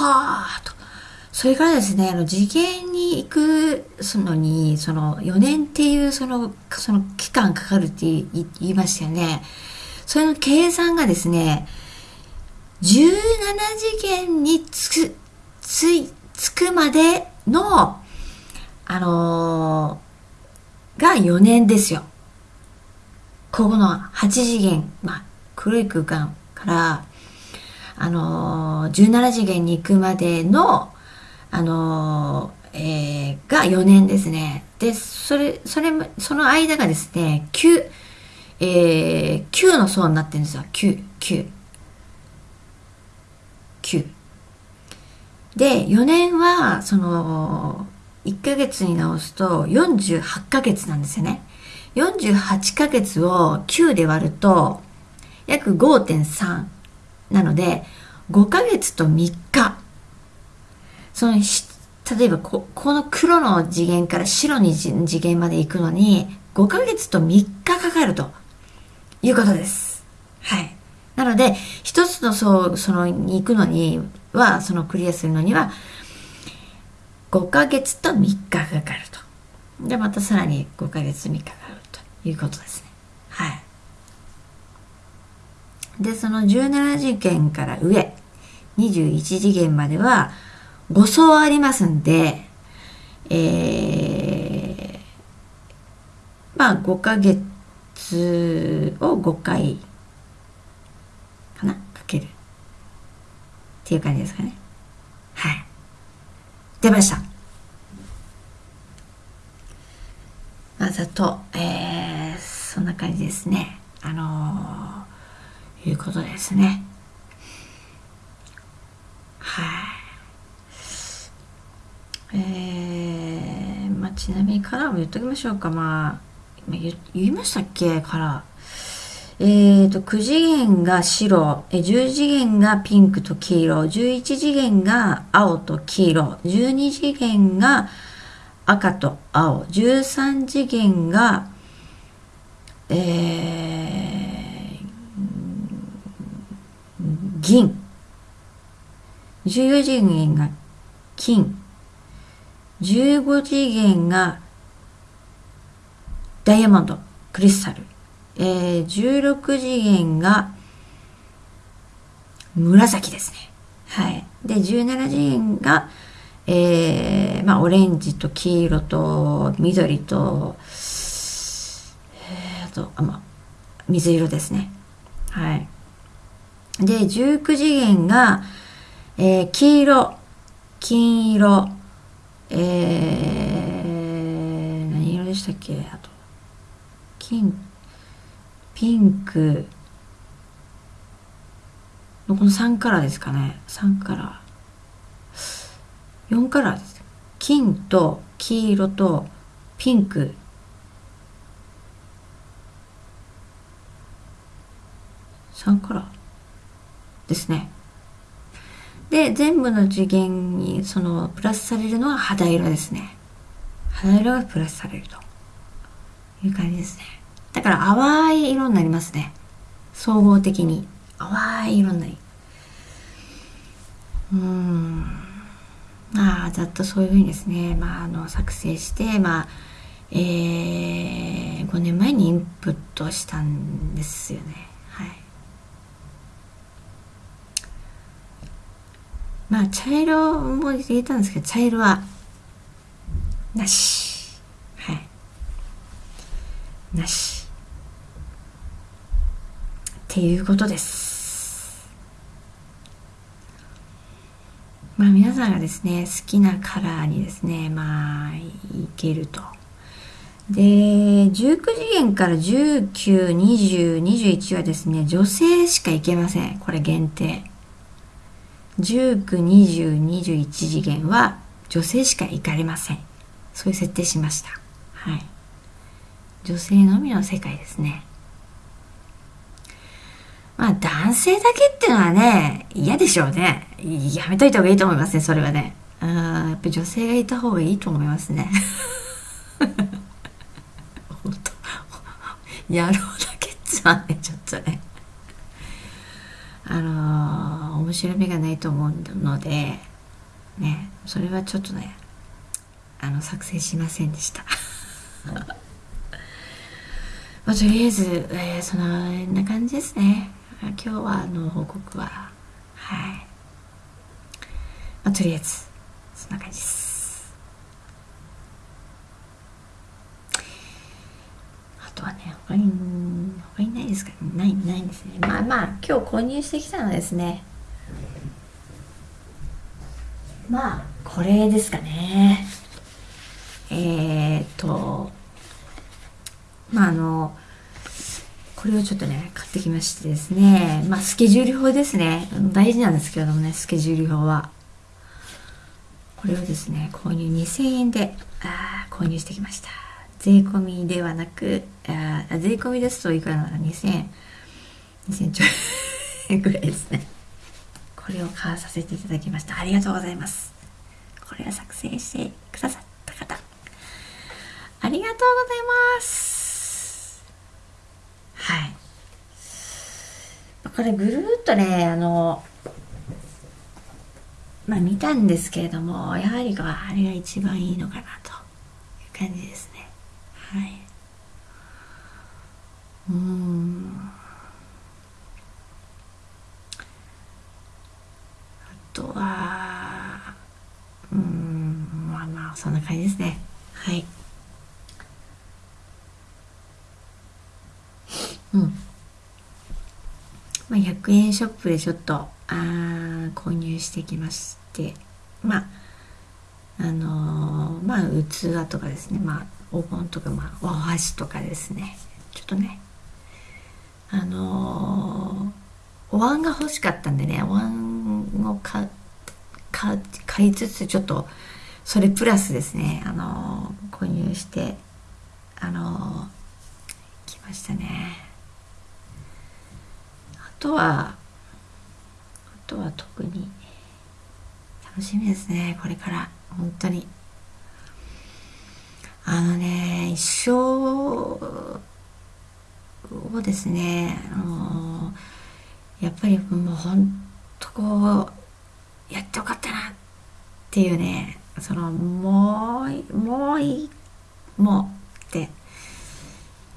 はあと。それからですね、あの、次元に行くそのに、その、4年っていう、その、その期間かかるって言いましたよね。それの計算がですね、17次元につく、つい、つくまでの、あのー、が4年ですよ。ここの8次元、まあ、黒い空間から、あのー、17次元に行くまでの、あのー、えー、が4年ですね。で、それ、それ、その間がですね、9、えー、9の層になってるんですよ。9、9。9。で、4年は、その、1ヶ月に直すと48ヶ月なんですよね。48ヶ月を9で割ると、約5.3なので、5ヶ月と3日。その、例えばこ、この黒の次元から白に次元まで行くのに、5ヶ月と3日かかるということです。はい。なので、一つの層、その、に行くのには、そのクリアするのには、5ヶ月と3日かかると。で、またさらに5ヶ月3日かかるということですね。はい。で、その17次元から上、21次元までは5層ありますんで、えー、まあ5ヶ月を5回かなかけるっていう感じですかね。はい。出ました。まあ、ざと、えー、そんな感じですね。あのー、いうことですね。はい。えー、まあ、ちなみにカラーも言っときましょうか。まあ、言言いましたっけ？カラー。えっ、ー、と、9次元が白、10次元がピンクと黄色、11次元が青と黄色、12次元が赤と青、13次元が、えー、銀、14次元が金、15次元がダイヤモンド、クリスタル、えー、16次元が紫ですね。はい。で、17次元が、えー、まあ、オレンジと黄色と緑と、えー、と、あ、まあ、水色ですね。はい。で、19次元が、えー、黄色、金色、えー、何色でしたっけ？あと、金、ピンク。のこの3カラーですかね。3カラー。4カラーです。金と黄色とピンク。3カラー。ですねで全部の次元にそのプラスされるのは肌色ですね肌色がプラスされるという感じですねだから淡い色になりますね。総合的に。淡い色になり。うん。まあ、ざっとそういうふうにですね、まあ、あの、作成して、まあ、えー、5年前にインプットしたんですよね。はい。まあ、茶色も入れたんですけど、茶色は、なし。はい。なし。っていうことです。まあ皆さんがですね、好きなカラーにですね、まあ、いけると。で、19次元から19、20、21はですね、女性しかいけません。これ限定。19、20、21次元は女性しか行かれません。そういう設定しました。はい。女性のみの世界ですね。まあ男性だけっていうのはね、嫌でしょうね。やめといた方がいいと思いますね、それはね。あやっぱ女性がいた方がいいと思いますね。本当野郎だけっつはね、ちょっとね。あのー、面面白みがないと思うのでねそれはちょっとねあの作成しませんでした。まあ、とりあえず、えー、そんな感じですね。今日はあの報告ははい、まあ、とりあえずそんな感じです。あとはね他に他にないですか？ないないですね。まあまあ今日購入してきたのはですねまあこれですかね。えー、っとまああのこれをちょっとね買ってきましてですね。まあスケジュール表ですね。大事なんですけれどもねスケジュール表は。これをですね購入2000円であ購入してきました。税込みではなくあ税込みですといくらなら2000円。2000ちょいぐらいですね。これを買わさせていただきました。ありがとうございます。これを作成してくださった方。ありがとうございます。はい。これぐるっとねあのまあ見たんですけれどもやはりあれが一番いいのかなという感じですね。はい。うんあとはうんまあまあそんな感じですね。はい。うん。まあ、100円ショップでちょっとあ購入してきまして。まああのー、まあ器とかですね。まあお盆とか、まあ、お箸とかですね。ちょっとねあのー、お椀が欲しかったんでねお椀を買買いつつちょっとそれプラスですね。あの、購入してあの来ましたね。あとはあとは特に楽しみですね。これから。本当に。あのね一生をですねあのやっぱりもう本当こうっていうねそのもうもういもうって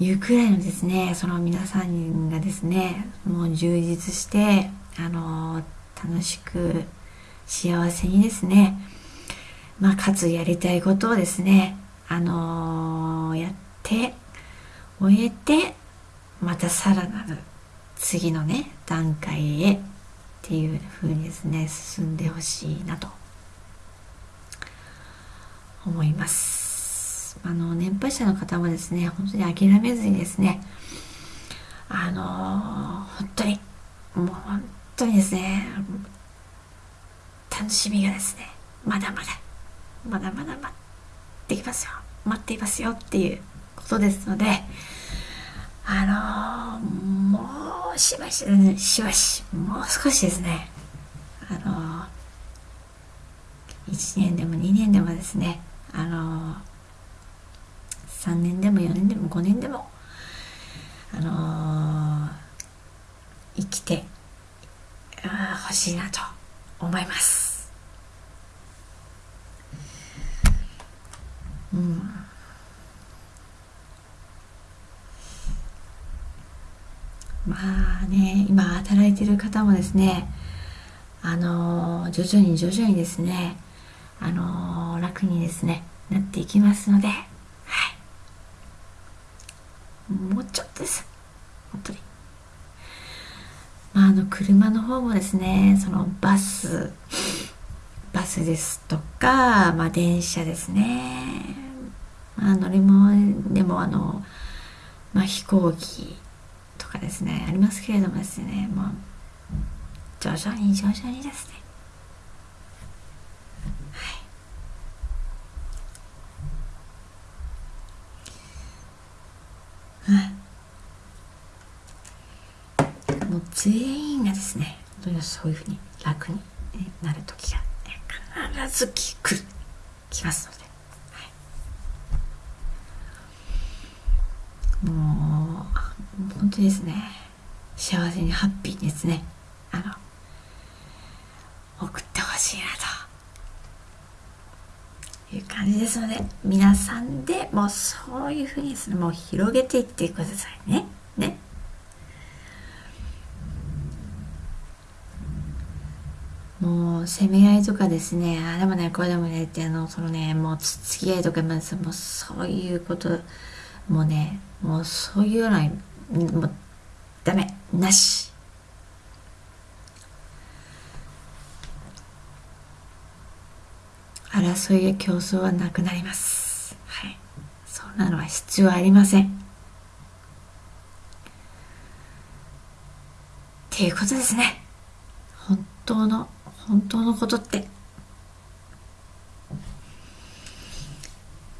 いうくらいのですねその皆さんがですねもう充実してあの楽しく幸せにですねまあかつやりたいことをですねあのやって終えてまたさらなる次のね段階へっていうふうにですね進んでほしいなと。思います。あの年配者の方もですね本当に諦めずにですねあの本当にもう本当にですね楽しみがですねまだまだまだまだ待ってきますよ待っていますよっていうことですのであのもうしばししばしもう少しですねあの1年でも2年でもですねあの3年でも4年でも5年でもあの、生きてほしいなと思います。うん。まあね今働いてる方もですねあの、徐々に徐々にですねあの、楽にですねなっていきますのでもうちょっとです。本当に。まああの車の方もですねそのバスバスですとか、まあ、電車ですね、まあ、乗り物でもあの、まあ、飛行機とかですねありますけれどもですねもう徐々に徐々にですねもう全員がですね本当にそういうふうに楽になる時が必ず来る来ますので、はい、もう本当にですね幸せにハッピーにですねあの送ってほしいなという感じですので皆さんでもうそういうふうにですねもう広げていってくださいね。ねもう攻め合いとかですね。あれもねこれでもねってあのそのねもうつつき合いとかもうそういうこともうねもうそういうようなもうダメなし。争いや競争はなくなります。はい。そんなのは必要ありません。っていうことですね。本当の本当のことって。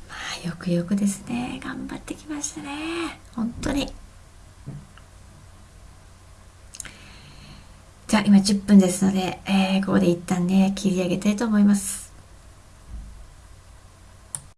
まあよくよくですね。頑張ってきましたね。本当に。じゃあ今10分ですので、えー、ここで一旦ね切り上げたいと思います。